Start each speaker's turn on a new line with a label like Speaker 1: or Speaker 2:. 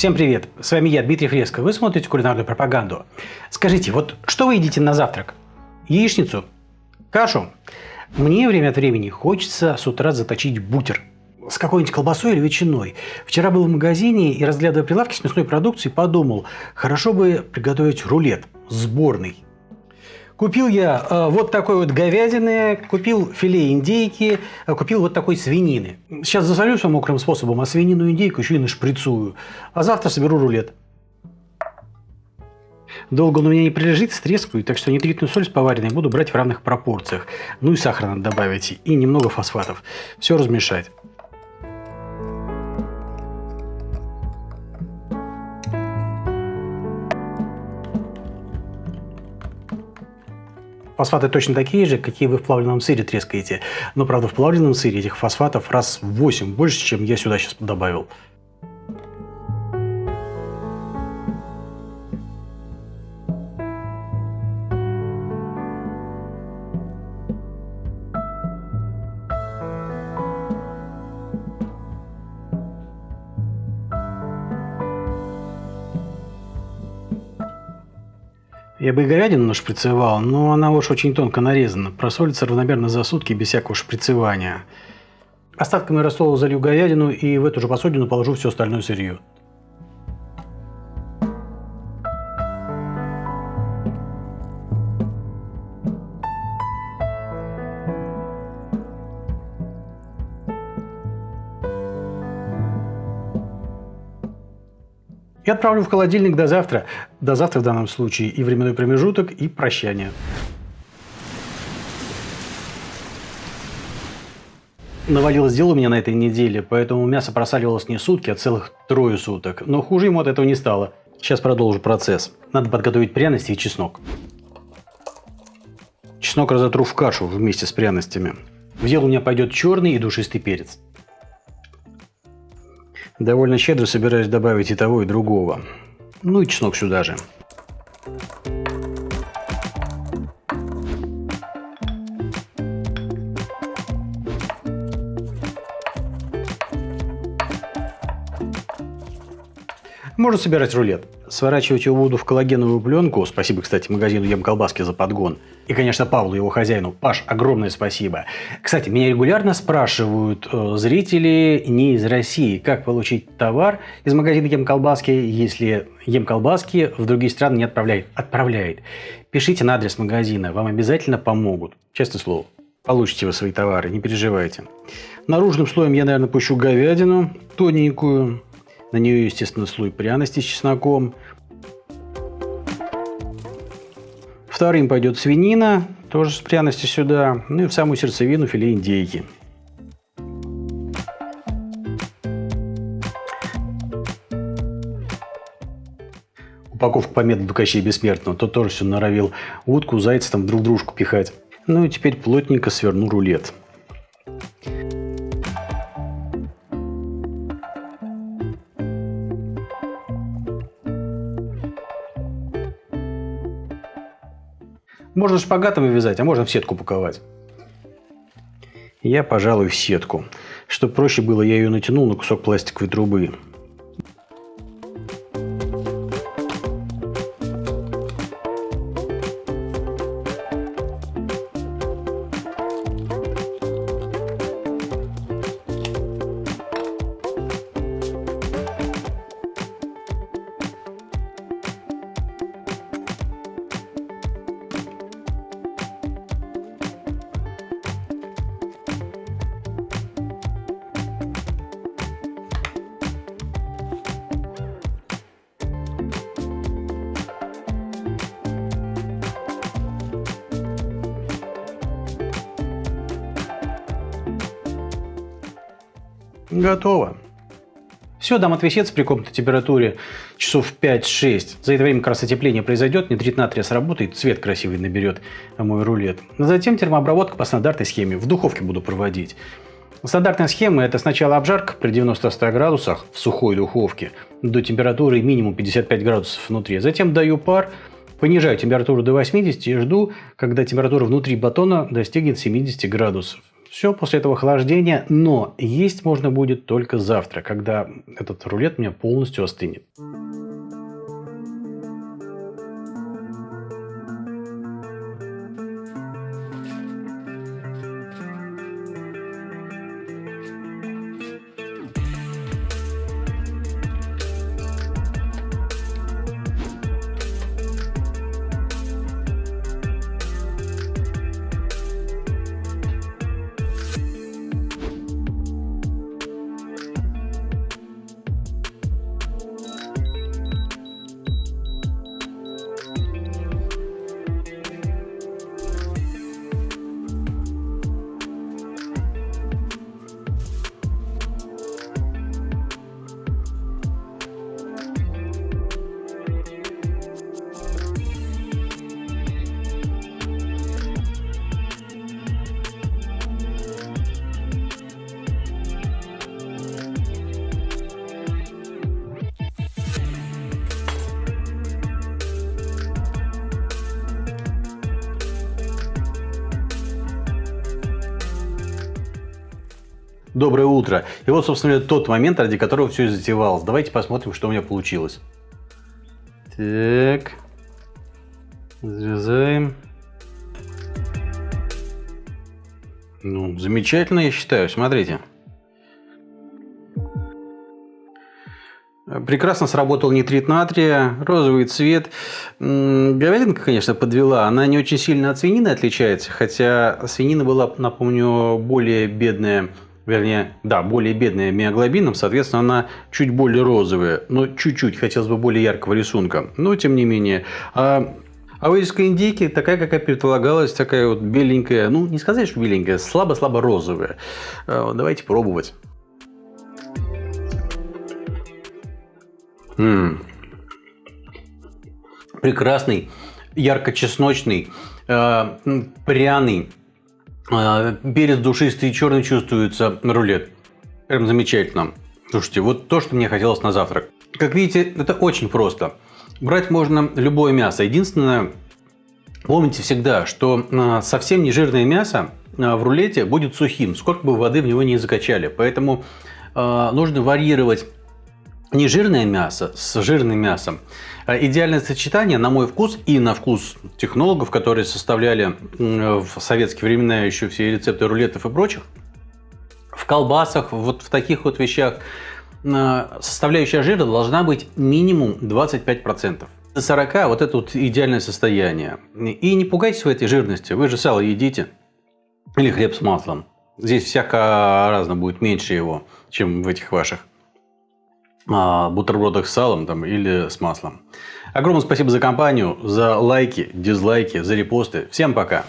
Speaker 1: Всем привет! С вами я, Дмитрий Фреско. Вы смотрите кулинарную пропаганду. Скажите, вот что вы едите на завтрак? Яичницу? Кашу? Мне время от времени хочется с утра заточить бутер с какой-нибудь колбасой или ветчиной. Вчера был в магазине и, разглядывая прилавки с мясной продукцией, подумал, хорошо бы приготовить рулет сборный. Купил я э, вот такой вот говядины, купил филе индейки, э, купил вот такой свинины. Сейчас засолюсь мокрым способом, а свинину индейку еще и нашприцую. А завтра соберу рулет. Долго он у меня не прилежит, стрескаю, так что нитритную соль с поваренной буду брать в равных пропорциях. Ну и сахар надо добавить, и немного фосфатов. Все размешать. Фосфаты точно такие же, какие вы в плавленном сыре трескаете. Но, правда, в плавленном сыре этих фосфатов раз в 8 больше, чем я сюда сейчас добавил. Я бы и говядину нашприцевал, но она уж очень тонко нарезана. Просолится равномерно за сутки без всякого шприцевания. Остатками рассола залью говядину и в эту же посудину положу все остальное сырье. И отправлю в холодильник до завтра. До завтра в данном случае и временной промежуток, и прощание. Навалилось дело у меня на этой неделе, поэтому мясо просаливалось не сутки, а целых трое суток. Но хуже ему от этого не стало. Сейчас продолжу процесс. Надо подготовить пряности и чеснок. Чеснок разотру в кашу вместе с пряностями. В дело у меня пойдет черный и душистый перец. Довольно щедро собираюсь добавить и того, и другого. Ну и чеснок сюда же. Можно собирать рулет. Сворачивать его буду в коллагеновую пленку. Спасибо, кстати, магазину Ем Колбаски за подгон. И, конечно, Павлу, его хозяину. Паш, огромное спасибо. Кстати, меня регулярно спрашивают э, зрители не из России, как получить товар из магазина Ем Колбаски, если Ем Колбаски в другие страны не отправляет. Отправляет. Пишите на адрес магазина, вам обязательно помогут. Честное слово. Получите вы свои товары, не переживайте. Наружным слоем я, наверное, пущу говядину тоненькую. На нее, естественно, слой пряности с чесноком. Вторым пойдет свинина, тоже с пряностью сюда. Ну и в самую сердцевину филе индейки. Упаковка по методу Кощей Бессмертного. Тот тоже все норовил утку, зайца там друг дружку пихать. Ну и теперь плотненько сверну рулет. Можно шпагатом вязать, а можно в сетку паковать. Я, пожалуй, в сетку. Чтобы проще было, я ее натянул на кусок пластиковой трубы. Готово. Все, дам отвесец при комнатной температуре часов 5-6. За это время как раз произойдет, нитрит натрия сработает, цвет красивый наберет мой рулет. Затем термообработка по стандартной схеме. В духовке буду проводить. Стандартная схема – это сначала обжарка при 90-100 градусах в сухой духовке до температуры минимум 55 градусов внутри. Затем даю пар, понижаю температуру до 80 и жду, когда температура внутри батона достигнет 70 градусов. Все после этого охлаждения, но есть можно будет только завтра, когда этот рулет у меня полностью остынет. Доброе утро. И вот, собственно, тот момент, ради которого все и затевалось. Давайте посмотрим, что у меня получилось. Так. Разрезаем. Ну, замечательно, я считаю. Смотрите. Прекрасно сработал нитрит натрия, розовый цвет. Говядинка, конечно, подвела. Она не очень сильно от свинины отличается, хотя свинина была, напомню, более бедная вернее, да, более бедная миоглобином, соответственно, она чуть более розовая, но чуть-чуть, хотелось бы более яркого рисунка. Но, тем не менее, а, а вырезка индейки такая, какая предполагалась, такая вот беленькая, ну, не сказать, что беленькая, слабо-слабо розовая. А, давайте пробовать. М -м. Прекрасный, ярко-чесночный, э, пряный, перец душистый и черный чувствуется рулет. Прям замечательно. Слушайте, вот то, что мне хотелось на завтрак. Как видите, это очень просто. Брать можно любое мясо. Единственное, помните всегда, что а, совсем не жирное мясо а, в рулете будет сухим, сколько бы воды в него не закачали. Поэтому нужно варьировать нежирное мясо с жирным мясом. А идеальное сочетание, на мой вкус и на вкус технологов, которые составляли в советские времена еще все рецепты рулетов и прочих, в колбасах, вот в таких вот вещах, составляющая жира должна быть минимум 25%. До 40 вот это вот идеальное состояние. И не пугайтесь в этой жирности, вы же сало едите. Или хлеб с маслом. Здесь всяко разно будет меньше его, чем в этих ваших бутербродах с салом там, или с маслом. Огромное спасибо за компанию, за лайки, дизлайки, за репосты. Всем пока!